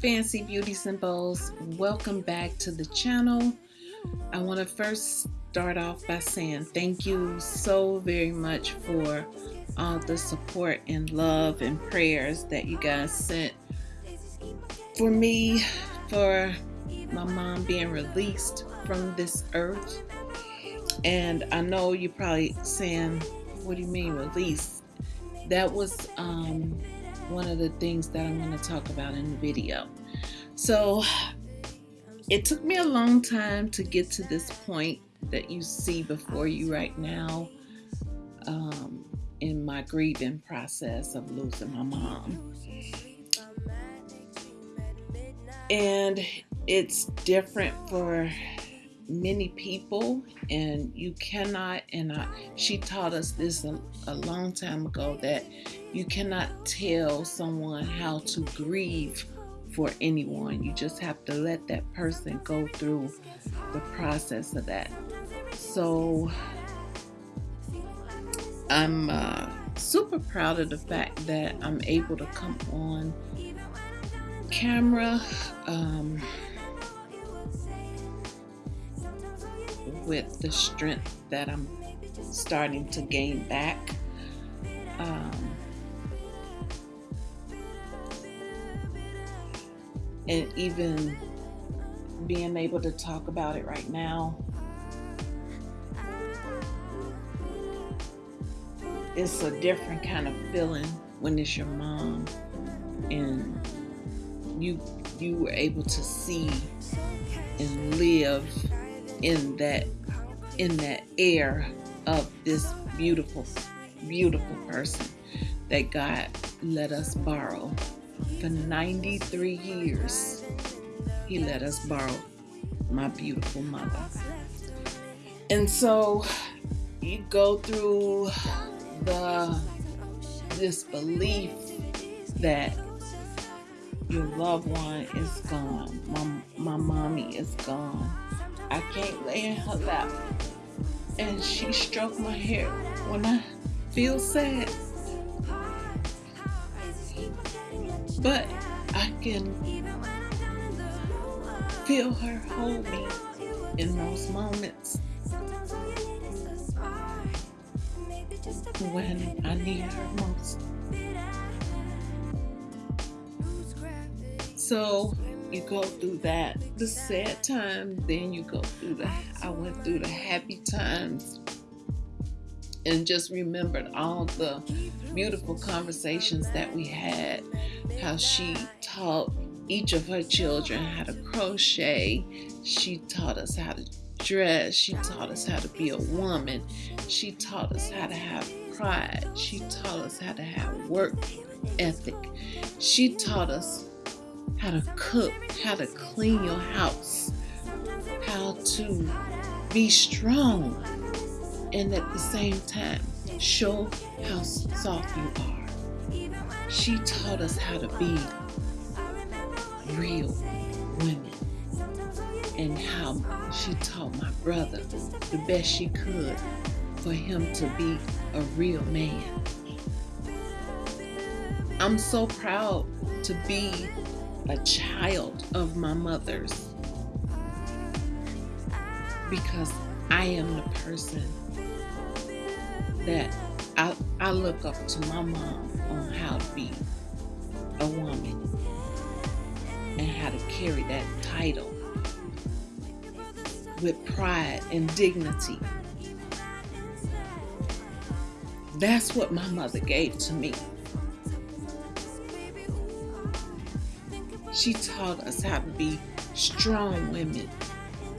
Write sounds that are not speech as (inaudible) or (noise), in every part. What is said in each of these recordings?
fancy beauty symbols welcome back to the channel. I want to first start off by saying thank you so very much for all the support and love and prayers that you guys sent for me, for my mom being released from this earth. And I know you're probably saying, What do you mean released? That was um, one of the things that I'm going to talk about in the video. So it took me a long time to get to this point that you see before you right now um, in my grieving process of losing my mom. And it's different for many people and you cannot and I, she taught us this a, a long time ago that you cannot tell someone how to grieve for anyone you just have to let that person go through the process of that so i'm uh, super proud of the fact that i'm able to come on camera um, with the strength that I'm starting to gain back. Um, and even being able to talk about it right now. It's a different kind of feeling when it's your mom and you you were able to see and live in that in that air of this beautiful beautiful person that God let us borrow for 93 years he let us borrow my beautiful mother and so you go through the disbelief that your loved one is gone my, my mommy is gone I can't lay in her lap. And she stroked my hair when I feel sad. But I can feel her hold me in those moments when I need her most. So you go through that the sad times then you go through the i went through the happy times and just remembered all the beautiful conversations that we had how she taught each of her children how to crochet. She taught us how to dress. She taught us how to be a woman. She taught us how to have pride. She taught us how to have work ethic. She taught us how to cook, how to clean your house, how to be strong, and at the same time, show how soft you are. She taught us how to be real women and how she taught my brother the best she could for him to be a real man. I'm so proud to be a child of my mother's because I am the person that I, I look up to my mom on how to be a woman and how to carry that title with pride and dignity. That's what my mother gave to me. She taught us how to be strong women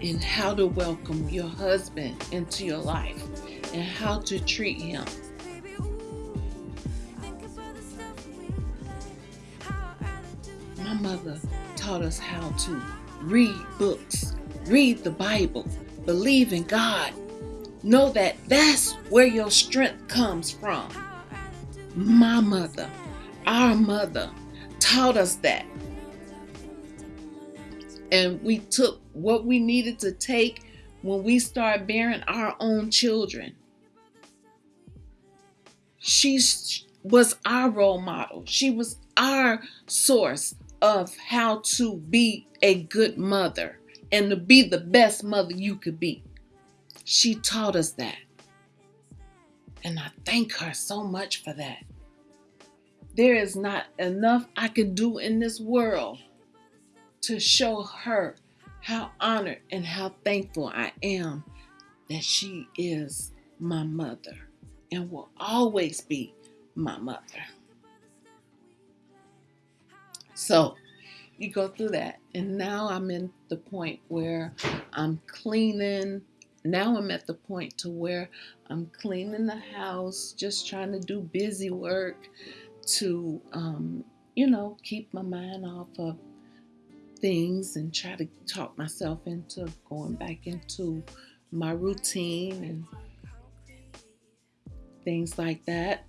and how to welcome your husband into your life and how to treat him. My mother taught us how to read books, read the Bible, believe in God. Know that that's where your strength comes from. My mother, our mother, taught us that. And we took what we needed to take when we started bearing our own children. She was our role model. She was our source of how to be a good mother and to be the best mother you could be. She taught us that. And I thank her so much for that. There is not enough I can do in this world to show her how honored and how thankful I am that she is my mother and will always be my mother. So you go through that. And now I'm in the point where I'm cleaning. Now I'm at the point to where I'm cleaning the house, just trying to do busy work to, um, you know, keep my mind off of things and try to talk myself into going back into my routine and things like that.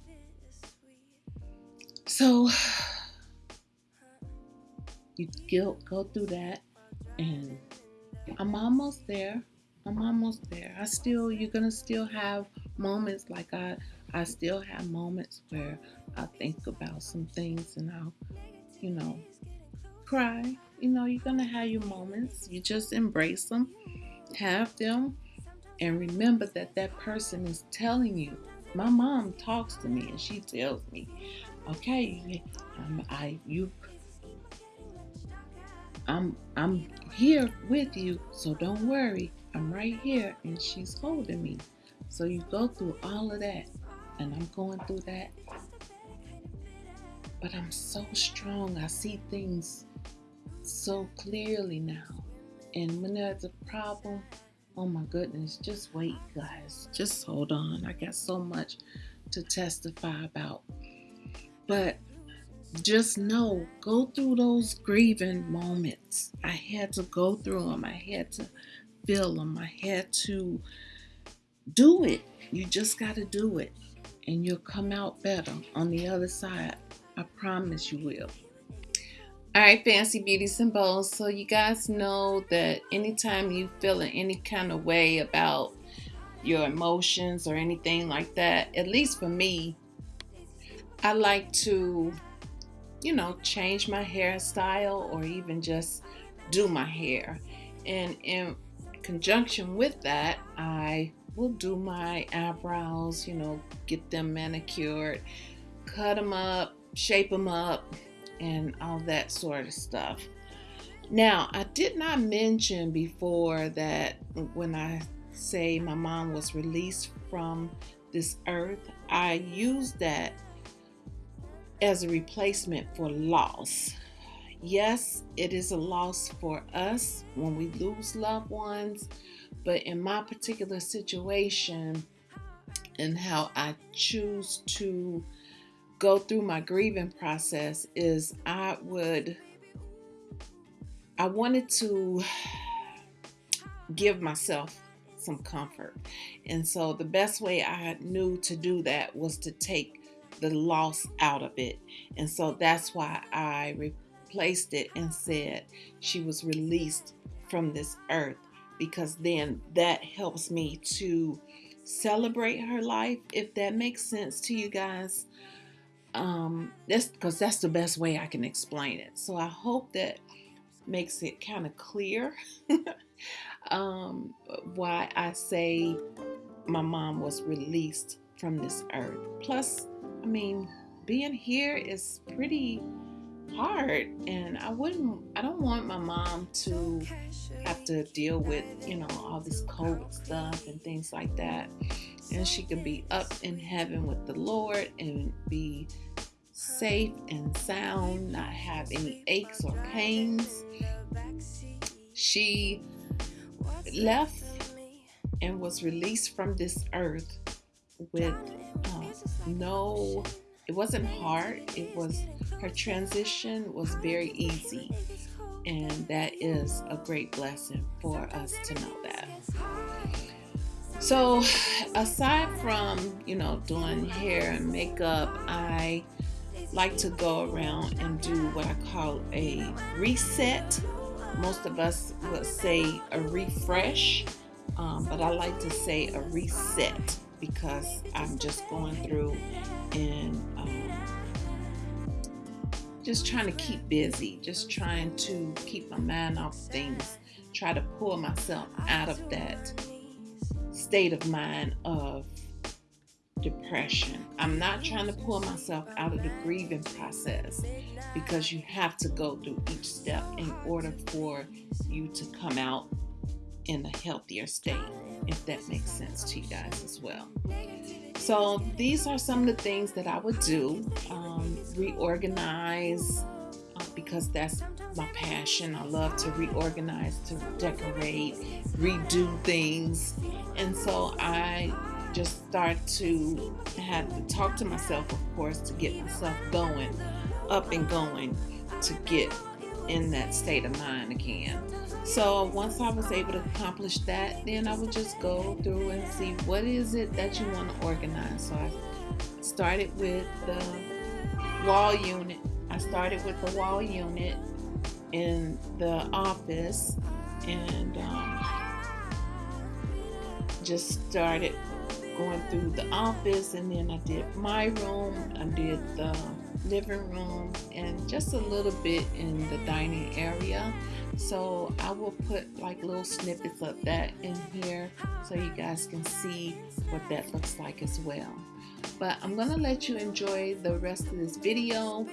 So (sighs) you go, go through that and I'm almost there. I'm almost there. I still you're gonna still have moments like I I still have moments where I think about some things and I'll, you know, cry. You know, you're gonna have your moments. You just embrace them, have them, and remember that that person is telling you. My mom talks to me and she tells me, "Okay, um, I you I'm I'm here with you, so don't worry. I'm right here and she's holding me. So you go through all of that and I'm going through that. But I'm so strong. I see things so clearly now. And when there's a problem, oh my goodness, just wait, guys. Just hold on. I got so much to testify about. But just know, go through those grieving moments. I had to go through them. I had to feel them. I had to do it. You just got to do it. And you'll come out better on the other side. I promise you will. All right, fancy beauty symbols. So you guys know that anytime you feel in any kind of way about your emotions or anything like that, at least for me, I like to you know, change my hairstyle or even just do my hair. And in conjunction with that, I will do my eyebrows, you know, get them manicured, cut them up, shape them up, and all that sort of stuff. Now, I did not mention before that when I say my mom was released from this earth, I used that as a replacement for loss. Yes, it is a loss for us when we lose loved ones, but in my particular situation and how I choose to go through my grieving process is I would I wanted to give myself some comfort. And so the best way I knew to do that was to take the loss out of it. And so that's why I replaced it and said she was released from this earth because then that helps me to celebrate her life if that makes sense to you guys um that's because that's the best way i can explain it so i hope that makes it kind of clear (laughs) um why i say my mom was released from this earth plus I mean, being here is pretty hard and I wouldn't I don't want my mom to have to deal with, you know, all this COVID stuff and things like that. And she can be up in heaven with the Lord and be safe and sound, not have any aches or pains. She left and was released from this earth with uh, no, it wasn't hard. It was, her transition was very easy. And that is a great blessing for us to know that. So, aside from, you know, doing hair and makeup, I like to go around and do what I call a reset. Most of us would say a refresh, um, but I like to say a reset because I'm just going through and um, just trying to keep busy, just trying to keep my mind off things, try to pull myself out of that state of mind of depression. I'm not trying to pull myself out of the grieving process because you have to go through each step in order for you to come out in a healthier state, if that makes sense to you guys as well. So, these are some of the things that I would do um, reorganize because that's my passion. I love to reorganize, to decorate, redo things. And so I just start to have to talk to myself, of course, to get myself going, up and going, to get in that state of mind again. So once I was able to accomplish that, then I would just go through and see what is it that you want to organize. So I started with the wall unit. I started with the wall unit in the office and um, just started going through the office and then I did my room, I did the living room and just a little bit in the dining area. So I will put like little snippets of that in here so you guys can see what that looks like as well. But I'm gonna let you enjoy the rest of this video.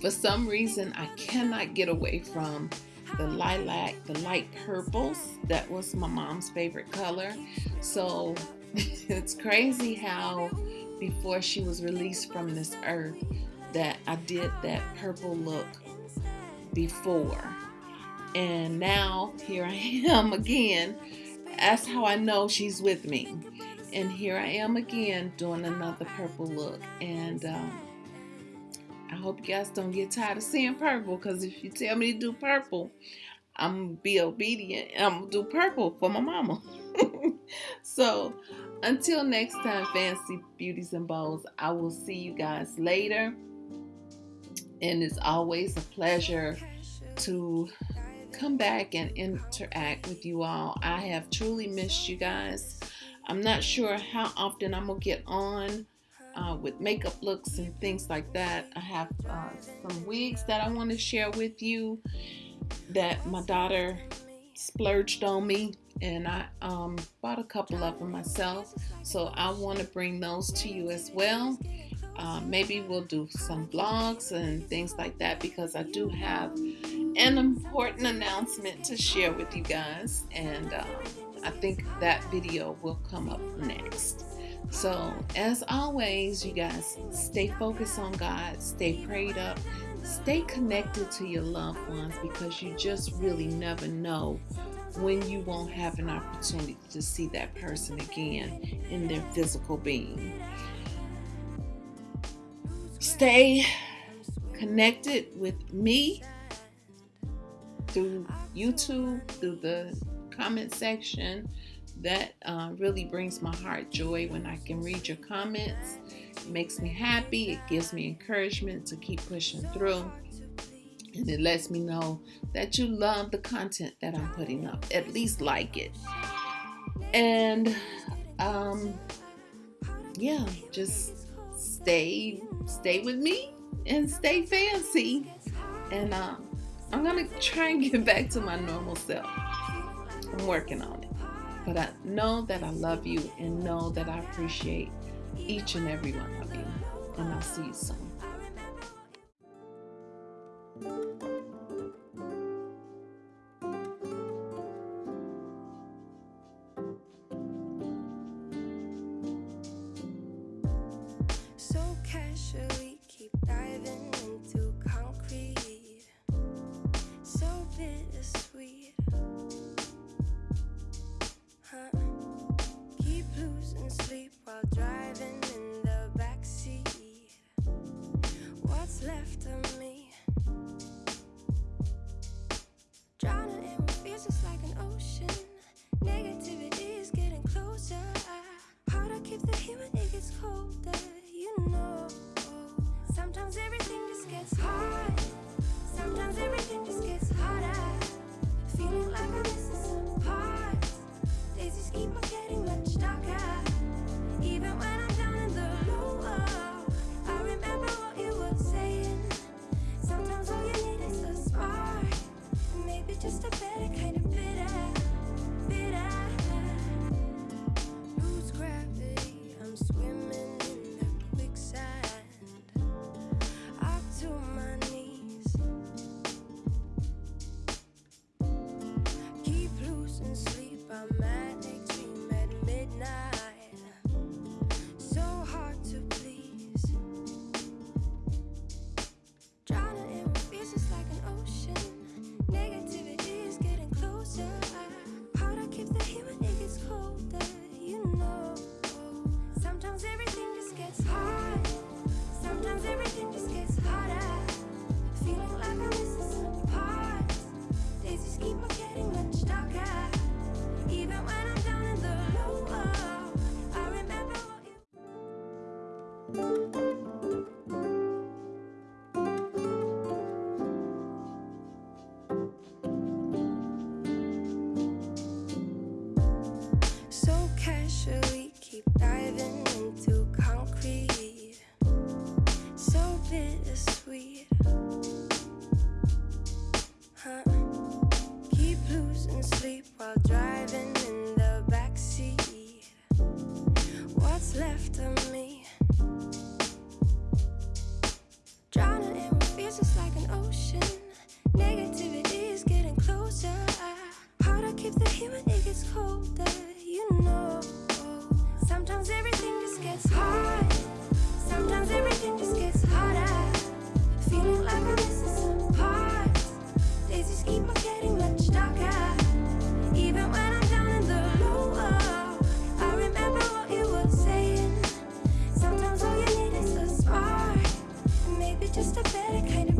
For some reason, I cannot get away from the lilac, the light purples. That was my mom's favorite color. So (laughs) it's crazy how before she was released from this earth that I did that purple look before. And now here I (laughs) am again. That's how I know she's with me. And here I am again doing another purple look. And um, I hope you guys don't get tired of seeing purple because if you tell me to do purple, I'm gonna be obedient and I'm gonna do purple for my mama. (laughs) so until next time, fancy beauties and bows, I will see you guys later. And it's always a pleasure to come back and interact with you all. I have truly missed you guys. I'm not sure how often I'm gonna get on uh, with makeup looks and things like that. I have uh, some wigs that I want to share with you that my daughter splurged on me and I um, bought a couple of them myself. So I want to bring those to you as well. Uh, maybe we'll do some vlogs and things like that because I do have an important announcement to share with you guys. And uh, I think that video will come up next. So, as always, you guys stay focused on God, stay prayed up, stay connected to your loved ones because you just really never know when you won't have an opportunity to see that person again in their physical being. Stay connected with me through YouTube, through the comment section. That uh, really brings my heart joy when I can read your comments. It makes me happy. It gives me encouragement to keep pushing through and it lets me know that you love the content that I'm putting up. At least like it. And um yeah, just stay stay with me and stay fancy. And um I'm gonna try and get (laughs) back to my normal self. I'm working on it. But I know that I love you and know that I appreciate each and every one of you. And I'll see you soon. keep the heat when it gets colder, you know. Sometimes everything just gets hard. Sometimes everything just gets harder. Feeling like I'm missing some parts Days just keep on getting much darker. Even when I'm down in the lower, I remember what you were saying. Sometimes all you need is a spark. Maybe just a better kind of What's left of me? A better kind of